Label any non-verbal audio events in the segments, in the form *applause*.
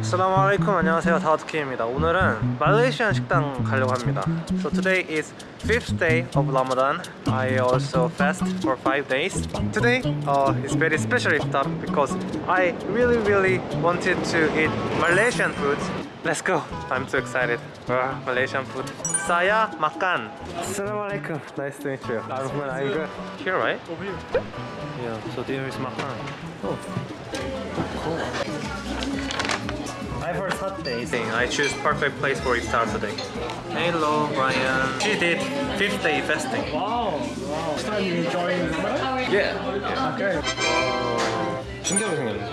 Assalamu alaikum 안녕하세요 다우트키입니다 오늘은 말레이시안 식당 가려고 합니다 So today is fifth day of Ramadan I also fast for five days Today uh, is very special iftar because I really really wanted to eat Malaysian food Let's go I'm so excited uh, Malaysian food Saya makan Assalamu alaikum Nice to meet you I'm good I'm good Here right? Over here Yeah so there is makan Oh cool I heard hot days. I choose perfect place for iftar today. Hello, Brian. She did fifth day fasting. Wow, wow. First time you join Ramadan? Yeah. Okay. 신기하게 생겼네.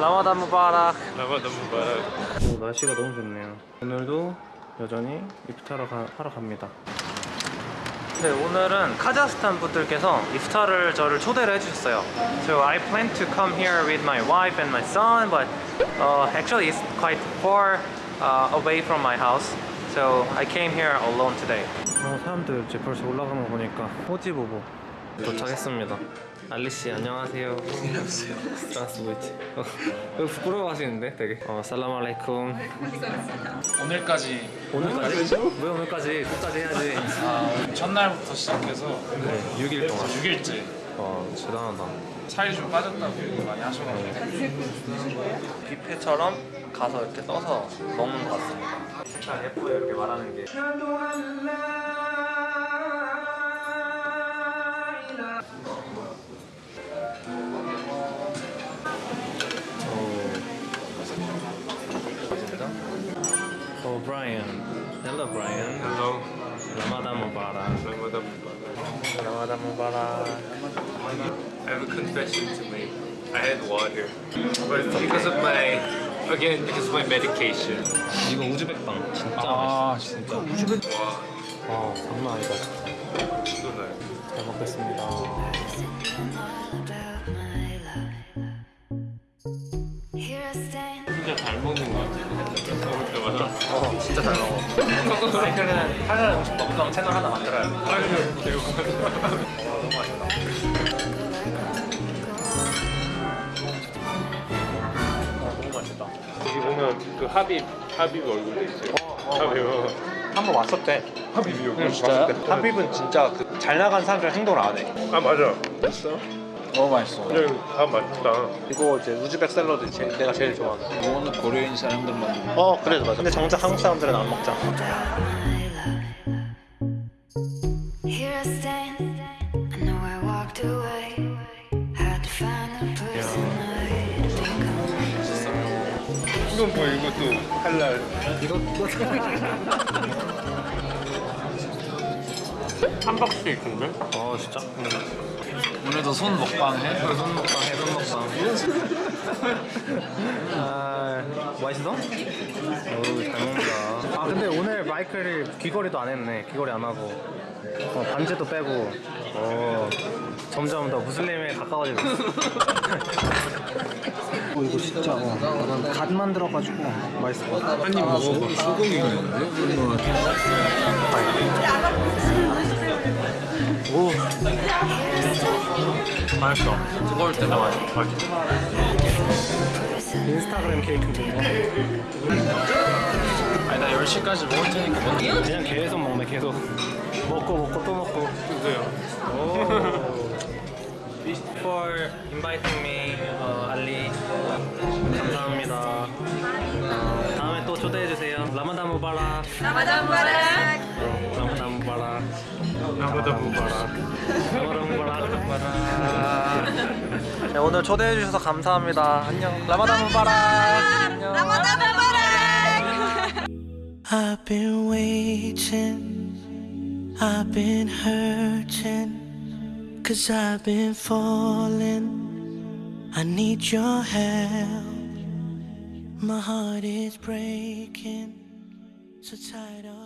라마단 무바락. 라마단 무바락. 오, 날씨가 너무 좋네요. 오늘도 여전히 이프타를 가, 하러 갑니다. 네, 오늘은 카자흐스탄 분들께서 이프타를 저를 초대를 해주셨어요. So I plan to come here with my wife and my son, but uh, actually it's quite far uh, away from my house. So I came here alone today. 어, 사람들 이제 벌써 올라가는 거 보니까 호지보보 도착했습니다. 알리 씨 안녕하세요. 안녕하세요. 스트라스부이트. 어, 부끄러워하시는데 되게. 어, 살람 알레이쿰. 오늘까지 오늘까지? 왜 오늘까지? 끝까지 해야지. 아, 첫날부터 시작해서 네, 6일 동안. 6일째 와, 대단하다. 살이 좀 빠졌다고 얘기 많이 하셔가지고 뷔페처럼 가서 이렇게 떠서 먹는 것 같습니다. 진짜 예뻐요, 이렇게 말하는 게. 오, 브라이언. Hello, Brian. Hello 라마단 무바락. 라마단 무바락 라마단 무바락. I have a confession to make I had water but it's because of my again because of my medication 이거 우즈벡빵 진짜 아, 맛있어. 진짜. 우즈벡. 와 아, 장난 아니다. 쏟아요 잘 먹겠습니다. 진짜 잘 먹는 것 같아요 먹을 때마다 어, 진짜 잘 먹어. 마이클은 하는 음식 먹방 채널 하나 만들어야 돼. 아유 되게 너무 맛있다. 아, 너무 맛있다. 여기 보면 그 하빕 하빕 얼굴도 있어요 하빕 한번 왔었대. 하빕이 여기 응, 진짜요? 하빕은 진짜 그 잘 나간 사람들 행동을 안 해. 아 맞아 됐어? 너무 맛있어. 그냥 다 맛있다 이거 이제 우즈벡 샐러드 제일, 내가 제일 좋아하는. 이거는 고려인 사람들만 어, 그래도 맞아. 근데 정작 한국 사람들은 안 먹잖아. 이건 뭐 이것도 할랄 *laughs* 함박 스테이크인데? 어, 진짜? 오늘도 손 먹방 해? 손 먹방 해, 손 먹방. 아, 맛있어? 어우, 잘 먹는다. 아, 근데 오늘 마이클이 귀걸이도 안 했네. 귀걸이 안 하고. 어, 반지도 빼고. 어, 점점 더 무슬림에 가까워지고. *laughs* 어, 이거 진짜 어, 갓 만들어가지고 맛있을 것 같아. 한입 먹어봐 소고기 있는데? 맛있어. 뜨거울 때가 맛있어. 인스타그램 케이크인데 이거. 아니 나 10시까지 먹을 테니까 먼저 그냥 계속 먹네 계속. 먹고 먹고 또 먹고. 드세요 오. *laughs* For inviting me, 초대해 주세요. 라마단 무바락. Ramadan Mubarak. 라마단 무바락. 라마단 무바락 라마단 무바락. 무바락. 네, 오늘 초대해 주셔서 감사합니다. 안녕. 무바락. 안녕. Ramadan Mubarak. I've been waiting, I've been hurting, cause I've been falling. I need your help. My heart is breaking, so tired of